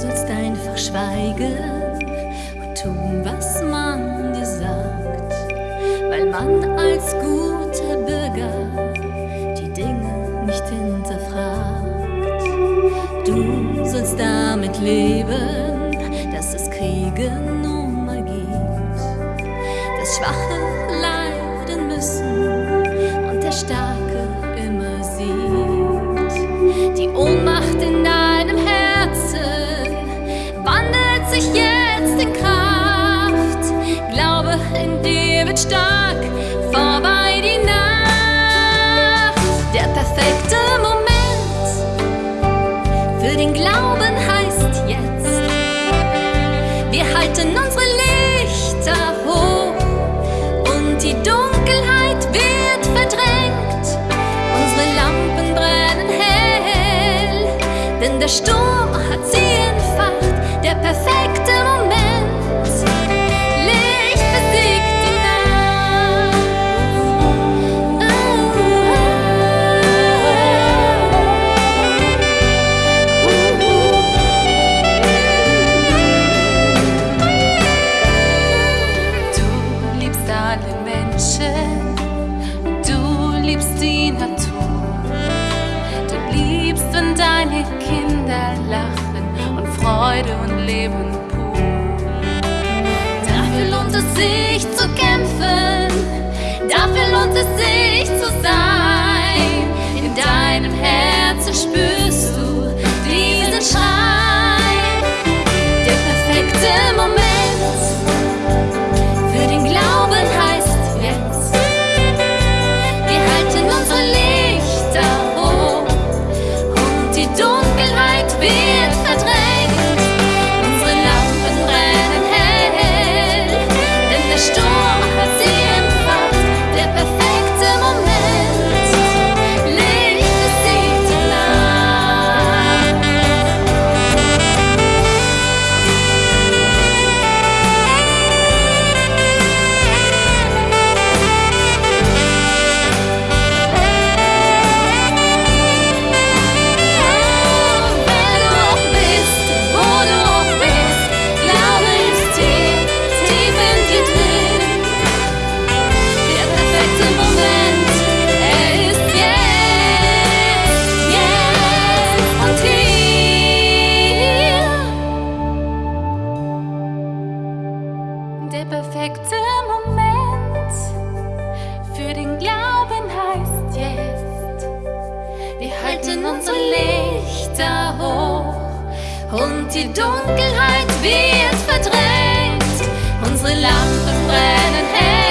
sollst einfach schweigen und tun, was man dir sagt, weil man als guter Bürger die Dinge nicht hinterfragt. Du sollst damit leben, dass es Kriege nun mal gibt, dass Schwache wird stark, vorbei die Nacht. Der perfekte Moment für den Glauben heißt jetzt. Wir halten unsere Lichter hoch und die Dunkelheit wird verdrängt. Unsere Lampen brennen hell, denn der Sturm hat sie entfacht. Der perfekte die Natur. Du liebst, wenn deine Kinder lachen und Freude und Leben pur. Dafür lohnt es sich zu kämpfen, dafür lohnt es sich zu sein. In deinem Herzen spürst du diesen Schrei. da hoch und die Dunkelheit wird verdrängt. Unsere Lampen brennen hell.